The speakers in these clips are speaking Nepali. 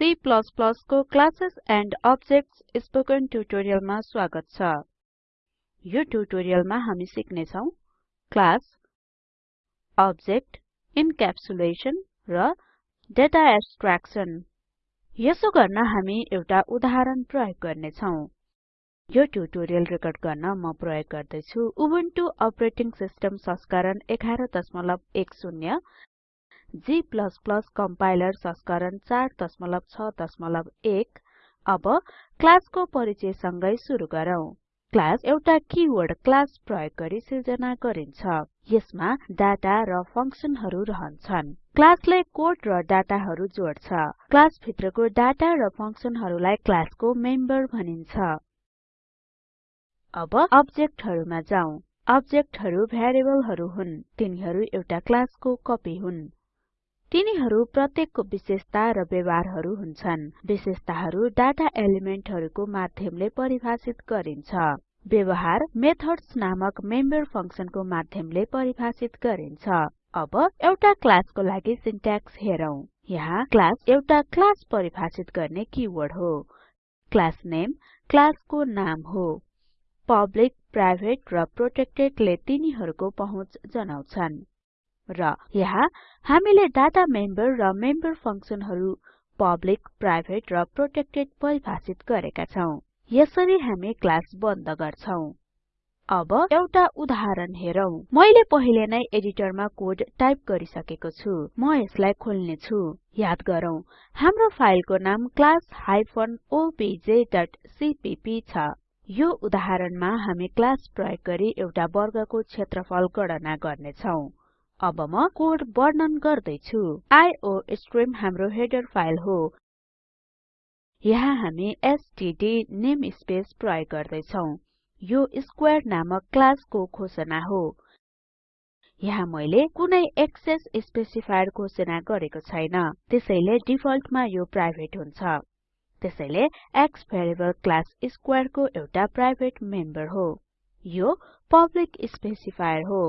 C को क्लासेस एन्ड अब्जेक्ट्स स्पोकन ट्युटोरियलमा स्वागत छ। यो ट्युटोरियलमा हामी सिक्ने छौं क्लास अब्जेक्ट इन्क्याप्सुलेसन र डेटा एब्स्ट्र्याक्सन यसो गर्न हामी एउटा उदाहरण प्रयोग गर्ने छौं यो ट्युटोरियल रेकर्ड गर्न म प्रयोग गर्दै छु उबुन्टु अपरेटिङ सिस्टम संस्करण 1110 G कम्पाइलर संस्करण 461 अब क्लासको परिचय सँगै सुरु गरौँ। क्लास एउटा किवर्ड क्लास प्रयोग गरी सिर्जना गरिन्छ। यसमा डाटा र फंक्सनहरु रहन्छन्। क्लासले कोड र डाटाहरु जोड्छ। क्लास भित्रको डाटा र फंक्सनहरुलाई क्लासको मेम्बर भनिन्छ। अब अब्जेक्टहरुमा जाउँ। अब्जेक्टहरु भ्यारिएबलहरु हुन्। तिनीहरु एउटा क्लासको कपी हुन्। तिनीहरु प्रत्येकको विशेषता र व्यवहारहरु हुन्छन्। विशेषताहरु डाटा एलिमेन्टहरुको माध्यमले परिभाषित गरिन्छ। व्यवहार मेथड्स नामक मेम्बर फंक्सनको माध्यमले परिभाषित गरिन्छ। अब एउटा क्लासको लागि सिन्ट्याक्स हेरौं। यहाँ क्लास एउटा क्लास परिभाषित गर्ने किवर्ड हो। क्लास नेम क्लासको नाम हो। पब्लिक प्राइभेट र प्रोटेक्टेडले तिनीहरुको पहुँच जनाउँछन्। र यहाँ हामीले डाटा मेम्बर र मेम्बर फंक्सनहरु पब्लिक प्राइभेट र प्रोटेक्टेड परिभाषित गरेका छौं। यसरी हामी क्लास बन्द गर्छौं। अब एउटा उदाहरण हेरौं। मैले पहिले नै एडिटरमा कोड टाइप गरिसकेको छु। म यसलाई खोल्ने छु। याद गरौँ हाम्रो फाइलको नाम objसीपीपी छ। यो उदाहरणमा हामी क्लास प्रयोग गरी एउटा वर्गको क्षेत्रफल गणना गर्ने छौं अब म कोड वर्णन गर्दै छु आइओस्ट्रिम हाम्रो हेडर फाइल हो। यहाँ हामी एसटीडी नेमस्पेस प्रयोग गर्दै छौं यो स्क्वेयर नामक क्लासको घोषणा हो। यहाँ मैले कुनै एक्सेस स्पेसिफायर घोषणा गरेको छैन। त्यसैले डिफल्टमा यो प्राइभेट हुन्छ। त्यसैले x भेरिएबल क्लास स्क्वेयर को एउटा प्राइभेट मेम्बर हो। यो पब्लिक स्पेसिफायर हो।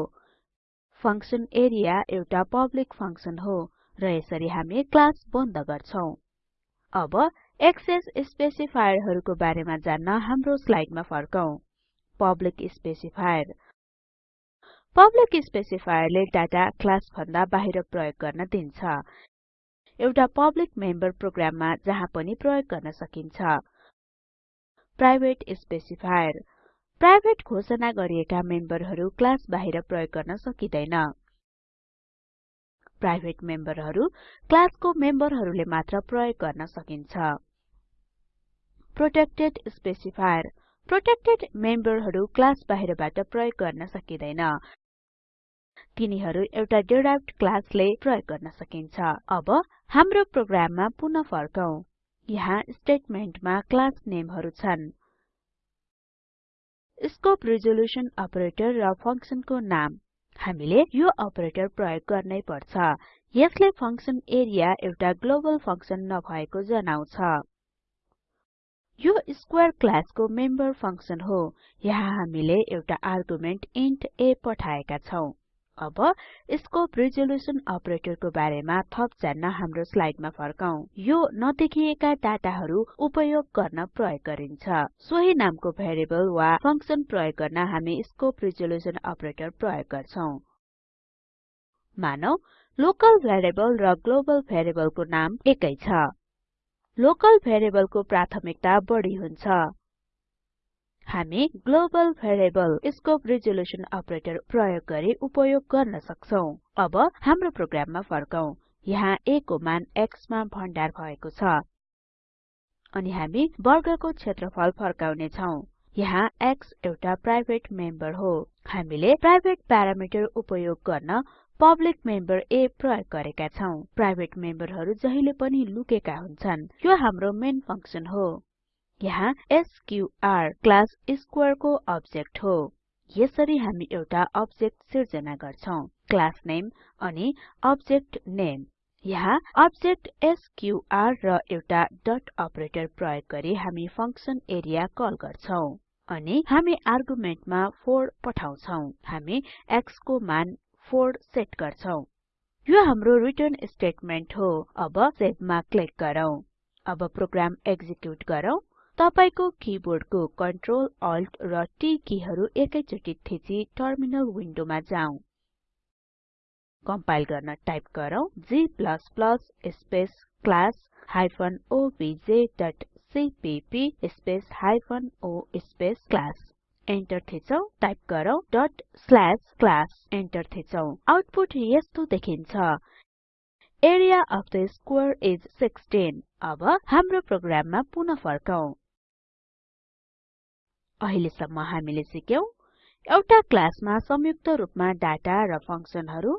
फंक्सन एरिया एउटा पब्लिक फंक्सन हो र यसरी हामी क्लास बन्द गर्छौं। अब एक्सेस स्पेसिफायरहरुको बारेमा जान्न हाम्रो स्लाइडमा फर्कौं। Public specifier. पब्लिक स्पेसिफायरले डाटा क्लास भन्दा बाहिर प्रयोग गर्न दिन्छ। एउटा पब्लिक मेम्बर प्रोग्राममा जहाँ पनि प्रयोग गर्न सकिन्छ। Private specifier. प्राइभेट घोषणा गरिएका मेम्बरहरु क्लास बाहिर प्रयोग गर्न सकिदैन। प्राइभेट मेम्बरहरु क्लासको मेम्बरहरुले मात्र प्रयोग गर्न सकिन्छ। Protected specifier. प्रोटेक्टेड मेम्बरहरु क्लास बाहिरबाट प्रयोग गर्न सकिदैन। तिनीहरु एउटा डिराइभ्ड क्लासले प्रयोग गर्न सकिन्छ। अब हाम्रो प्रोग्राममा पुनः फर्कौं। यहाँ स्टेटमेन्टमा क्लास नेमहरु छन्। स्कोप रिजोल्युसन अपरेटर र फंक्सनको नाम। हामीले यो अपरेटर प्रयोग गर्नै पर्छ। यसले फंक्सन एरिया एउटा ग्लोबल फंक्सन नभएको जनाउँछ। यो स्क्वेयर क्लासको मेम्बर फंक्सन हो। यहाँ हामीले एउटा आर्गुमेन्ट इन्ट a पठाएका छौं। अब स्कोप रिजोल्युसन अपरेटरको बारेमा थप जान्न हाम्रो स्लाइडमा फर्कौं यो नदेखिएका डाटाहरु उपयोग गर्न प्रयोग गरिन्छ। सोही नामको भेरिएबल वा फंक्सन प्रयोग गर्न हामी स्कोप रिजोल्युसन अपरेटर प्रयोग गर्छौं। मानौ लोकल भेरिएबल र ग्लोबल भेरिएबलको नाम एकै छ। लोकल भेरिएबलको प्राथमिकता बढी हुन्छ। हामी global variable scope resolution operator प्रयोग गरी उपयोग गर्न सक्छौं। अब हाम्रो प्रोग्राममा फर्कौं। यहाँ a को मान x मा भण्डार भएको छ। अनि हामी वर्गको क्षेत्रफल फर्काउने छौं यहाँ x एउटा प्राइभेट मेम्बर हो। हामीले प्राइभेट प्यारामिटर उपयोग गर्न पब्लिक मेम्बर a प्रयोग गरेका छौं। प्राइभेट मेम्बरहरु जहिले पनि लुकेका हुन्छन्। यो हाम्रो मेन फंक्सन हो। यहाँ एसक्यूआर क्लास स्क्वेयर को अब्जेक्ट हो। यसरी हामी एउटा अब्जेक्ट सिर्जना गर्छौं। क्लास नेम अनि अब्जेक्ट नेम। यहाँ अब्जेक्ट एसक्यूआर र एउटा डट अपरेटर प्रयोग गरी हामी फंक्सन एरिया कल गर्छौं अनि हामी आर्गुमेन्टमा 4 पठाउँछौं। हामी x को मान 4 सेट गर्छौं। यो हाम्रो रिटर्न स्टेटमेन्ट हो। अब सेभमा क्लिक गरौँ। अब प्रोग्राम एक्जिक्युट गरौँ। तपाईको किबोर्डको कन्ट्रोल अल्ट र टी किहरू एकैचोटि थिची टर्मिनल विन्डोमा जाउँ कम्पाइल गर्न टाइप गरौँ g space class hyphen CPP space hyphen o space class enter थिचौं टाइप गरौँ डट क्लास एन्टर थिचौं। आउटपुट यस्तो देखिन्छ। Area of the square is 16 अब हाम्रो प्रोग्राममा पुनः फर्कौं अहिलेसम्म हामीले सिक्यौं एउटा क्लासमा संयुक्त रूपमा डाटा र फंक्सनहरु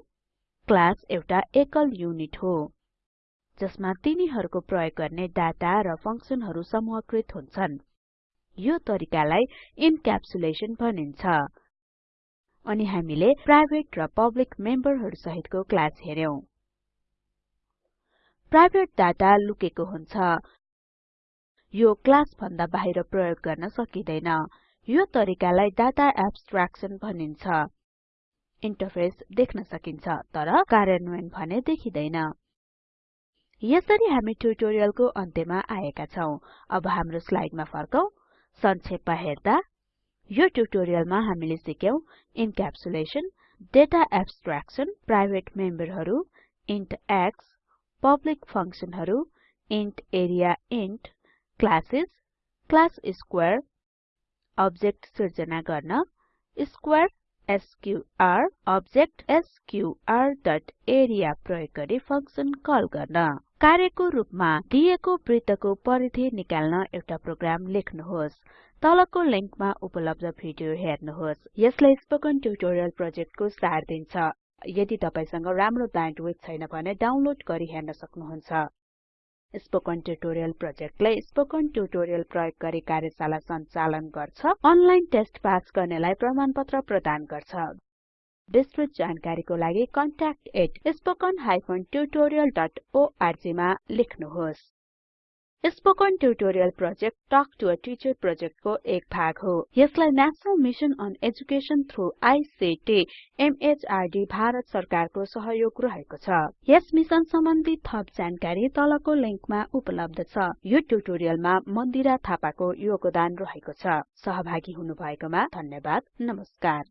क्लास एउटा एकल युनिट हो जसमा तिनीहरूको प्रयोग गर्ने डाटा र फंक्सनहरु समूहकृत हुन्छन्। यो तरिकालाई इन्क्याप्सुलेसन भनिन्छ। अनि हामीले प्राइभेट र पब्लिक मेम्बरहरु सहितको क्लास हेर्यौं प्राइभेट डाटा लुकेको हुन्छ। यो क्लास भन्दा बाहिर प्रयोग गर्न सकिदैन। यो तरिकालाई डाटा एब्स्ट्र्याक्सन भनिन्छ। इन्टरफेस देख्न सकिन्छ तर कार्यान्वयन भने देखिदैन। यसरी हामी ट्युटोरियलको अन्त्यमा आएका छौं। अब हाम्रो स्लाइडमा फर्कौं। संक्षेपमा हेर्दा यो ट्युटोरियलमा हामीले सिक्यौं इन्क्याप्सुलेसन डेटा एब्स्ट्र्याक्सन प्राइभेट मेम्बरहरु int x public फंक्सनहरु int area int classes class square object सिर्जना गर्न square SQR object SQR dot area प्रयोग गरी फंक्सन कल गर्न। कार्यको रूपमा दिएको वृत्तको परिधि निकाल्न एउटा प्रोग्राम लेख्नुहोस्। तलको लिंकमा उपलब्ध भिडियो हेर्नुहोस्। यसले स्पोकन ट्युटोरियल प्रोजेक्टको सार दिन्छ। यदि तपाईसँग राम्रो ब्यान्डविड्थ छैन भने डाउनलोड गरी हेर्न सक्नुहुन्छ। स्पोकन ट्युटोरियल प्रोजेक्टले स्पोकन ट्युटोरियल प्रयोग गरी कार्यशाला सञ्चालन गर्छ अनलाइन टेस्ट पास गर्नेलाई प्रमाणपत्र प्रदान गर्छ। विस्तृत जानकारीको लागि contact@spoken tutorialorg मा लेख्नुहोस्। Spoken tutorial project talk to a teacher प्रोजेक्टको एक भाग हो। यसलाई national mission on education through ICT MHRD Bharat सरकारको सहयोग रहेको छ। यस मिशन सम्बन्धी थप जानकारी तलको लिंकमा उपलब्ध छ। यो ट्युटोरियलमा मन्दिरा थापाको योगदान रहेको छ। सहभागी हुनुभएकोमा धन्यवाद। नमस्कार।